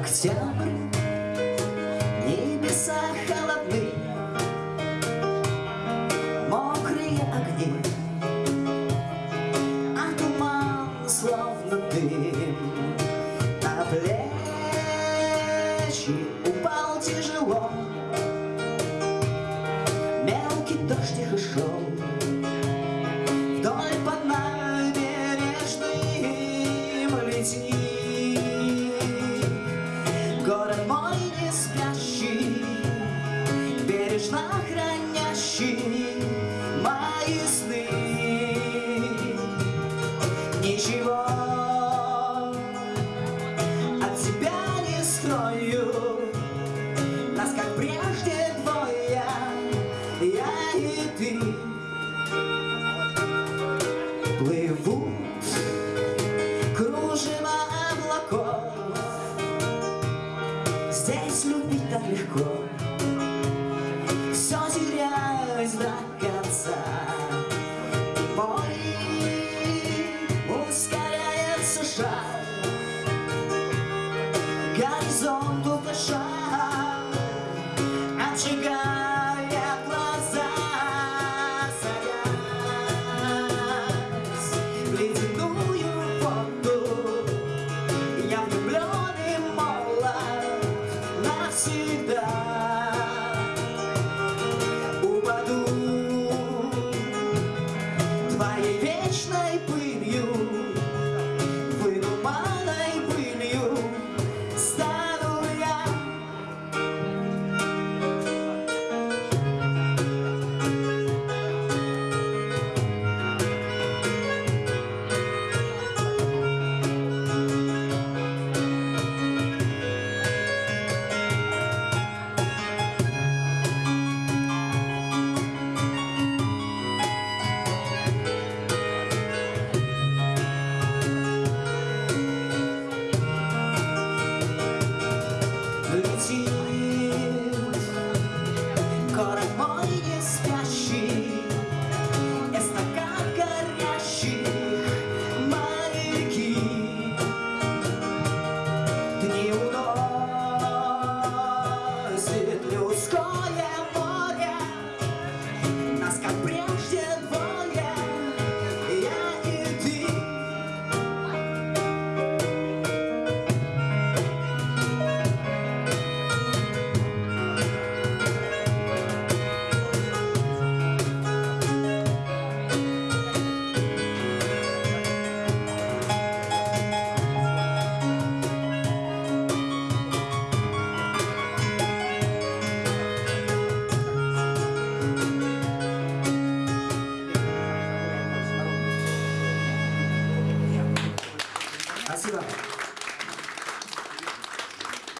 Октябрь, небеса холодны, Мокрые огни, а туман словно дым. На плечи упал тяжело, Мелкий дождь тихо шел Вдоль по набережным летит Ничего от тебя не скрою. Нас, как прежде, двое Я и ты. Плывут кружева облаков. Здесь любить так легко. Все терялось до конца horizonte ou strong.